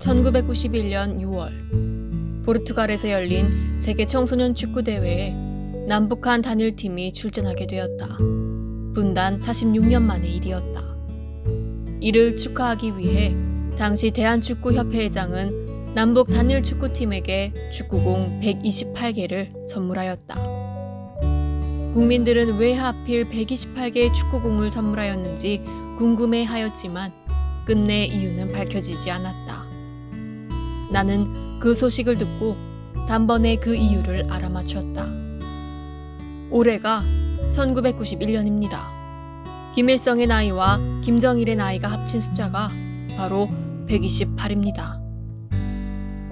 1991년 6월 포르투갈에서 열린 세계 청소년 축구 대회에 남북한 단일팀이 출전하게 되었다. 분단 46년 만의 일이었다. 이를 축하하기 위해 당시 대한축구협회회장은 남북 단일 축구팀에게 축구공 128개를 선물하였다. 국민들은 왜 하필 128개의 축구공을 선물하였는지 궁금해하였지만 끝내 이유는 밝혀지지 않았다. 나는 그 소식을 듣고 단번에 그 이유를 알아맞혔다. 올해가 1991년입니다. 김일성의 나이와 김정일의 나이가 합친 숫자가 바로 128입니다.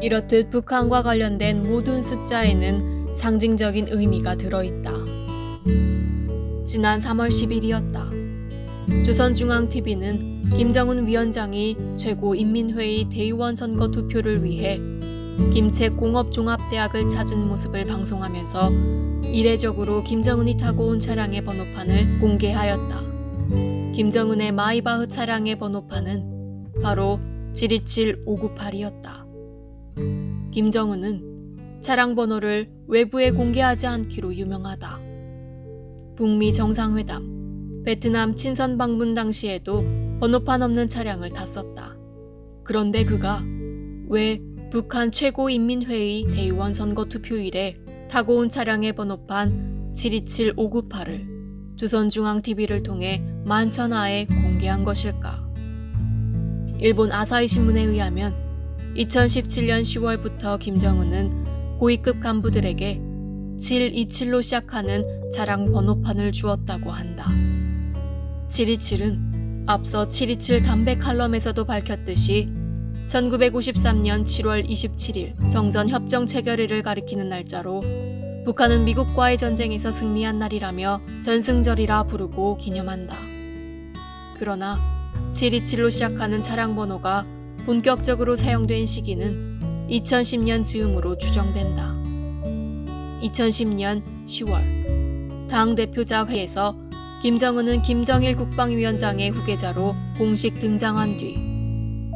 이렇듯 북한과 관련된 모든 숫자에는 상징적인 의미가 들어있다. 지난 3월 10일이었다. 조선중앙TV는 김정은 위원장이 최고인민회의 대의원 선거 투표를 위해 김책공업종합대학을 찾은 모습을 방송하면서 이례적으로 김정은이 타고 온 차량의 번호판을 공개하였다. 김정은의 마이바흐 차량의 번호판은 바로 727598이었다. 김정은은 차량 번호를 외부에 공개하지 않기로 유명하다. 북미 정상회담, 베트남 친선 방문 당시에도 번호판 없는 차량을 탔었다. 그런데 그가 왜 북한 최고인민회의 대의원 선거 투표일에 타고 온 차량의 번호판 727598을 조선중앙TV를 통해 만천하에 공개한 것일까? 일본 아사히 신문에 의하면 2017년 10월부터 김정은은 고위급 간부들에게 727로 시작하는 차량 번호판을 주었다고 한다. 727은 앞서 727 담배 칼럼에서도 밝혔듯이 1953년 7월 27일 정전 협정 체결일을 가리키는 날짜로 북한은 미국과의 전쟁에서 승리한 날이라며 전승절이라 부르고 기념한다. 그러나 727로 시작하는 차량 번호가 본격적으로 사용된 시기는 2010년 즈음으로 추정된다. 2010년 10월 당 대표자 회에서 김정은은 김정일 국방위원장의 후계자로 공식 등장한 뒤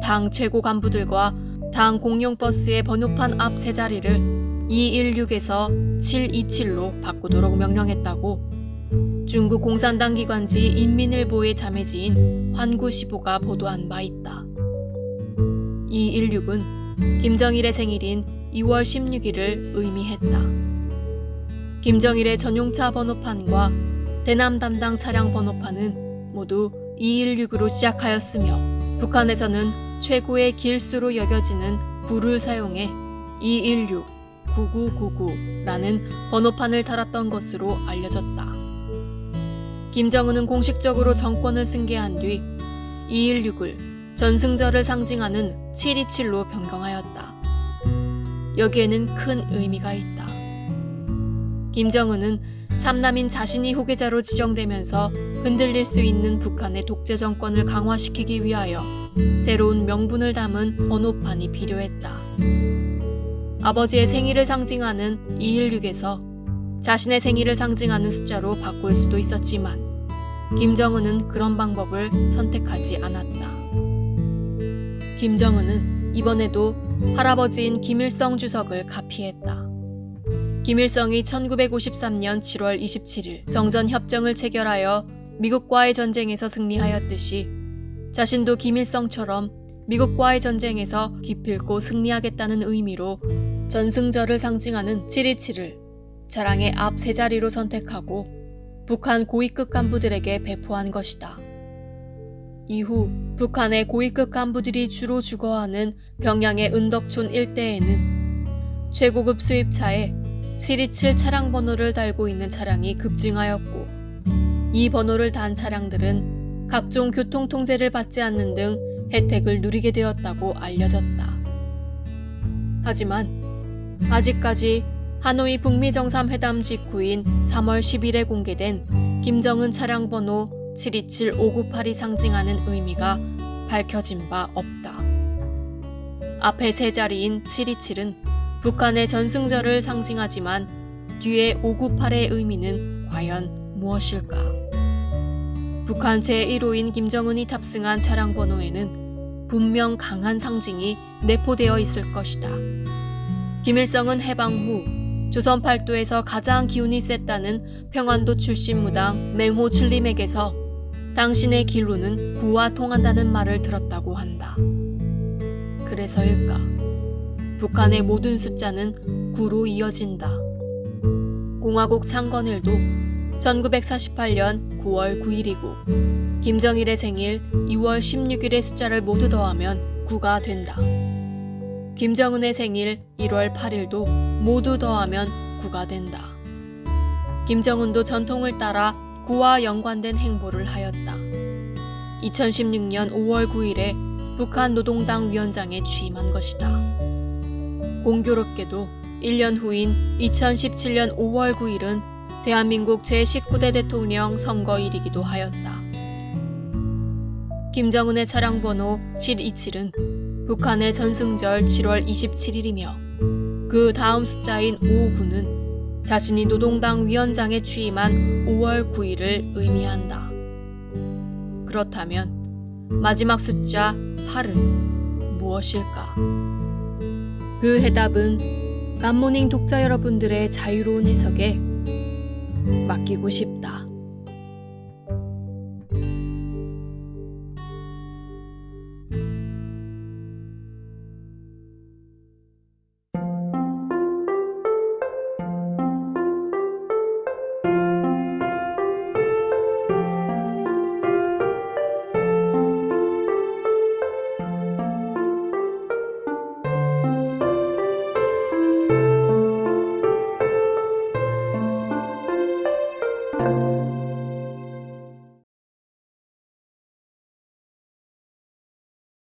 당 최고 간부들과 당 공용버스의 번호판 앞 세 자리를 216에서 727로 바꾸도록 명령했다고 중국 공산당 기관지 인민일보의 자매지인 환구시보가 보도한 바 있다. 216은 김정일의 생일인 2월 16일을 의미했다. 김정일의 전용차 번호판과 대남 담당 차량 번호판은 모두 216으로 시작하였으며 북한에서는 최고의 길수로 여겨지는 부를 사용해 216, 9999라는 번호판을 달았던 것으로 알려졌다. 김정은은 공식적으로 정권을 승계한 뒤 216을 전승절을 상징하는 727로 변경하였다. 여기에는 큰 의미가 있다. 김정은은 삼남인 자신이 후계자로 지정되면서 흔들릴 수 있는 북한의 독재 정권을 강화시키기 위하여 새로운 명분을 담은 번호판이 필요했다. 아버지의 생일을 상징하는 216에서 자신의 생일을 상징하는 숫자로 바꿀 수도 있었지만 김정은은 그런 방법을 선택하지 않았다. 김정은은 이번에도 할아버지인 김일성 주석을 가피했다. 김일성이 1953년 7월 27일 정전협정을 체결하여 미국과의 전쟁에서 승리하였듯이 자신도 김일성처럼 미국과의 전쟁에서 기필코 승리하겠다는 의미로 전승절을 상징하는 727을 자랑의 앞 세 자리로 선택하고 북한 고위급 간부들에게 배포한 것이다. 이후 북한의 고위급 간부들이 주로 주거하는 평양의 은덕촌 일대에는 최고급 수입차에 727 차량 번호를 달고 있는 차량이 급증하였고 이 번호를 단 차량들은 각종 교통 통제를 받지 않는 등 혜택을 누리게 되었다고 알려졌다. 하지만 아직까지 하노이 북미 정상회담 직후인 3월 10일에 공개된 김정은 차량 번호 727598이 상징하는 의미가 밝혀진 바 없다. 앞에 세 자리인 727은 북한의 전승절을 상징하지만 뒤에 598의 의미는 과연 무엇일까? 북한 제1호인 김정은이 탑승한 차량 번호에는 분명 강한 상징이 내포되어 있을 것이다. 김일성은 해방 후 조선 팔도에서 가장 기운이 셌다는 평안도 출신 무당 맹호 출림에게서 당신의 길로는 구와 통한다는 말을 들었다고 한다. 그래서일까? 북한의 모든 숫자는 구로 이어진다. 공화국 창건일도 1948년 9월 9일이고 김정일의 생일 2월 16일의 숫자를 모두 더하면 9가 된다. 김정은의 생일 1월 8일도 모두 더하면 9가 된다. 김정은도 전통을 따라 9와 연관된 행보를 하였다. 2016년 5월 9일에 북한 노동당 위원장에 취임한 것이다. 공교롭게도 1년 후인 2017년 5월 9일은 대한민국 제19대 대통령 선거일이기도 하였다. 김정은의 차량 번호 727은 북한의 전승절 7월 27일이며 그 다음 숫자인 59는 자신이 노동당 위원장에 취임한 5월 9일을 의미한다. 그렇다면 마지막 숫자 8은 무엇일까? 그 해답은 감모닝 독자 여러분들의 자유로운 해석에 맡기고 싶다.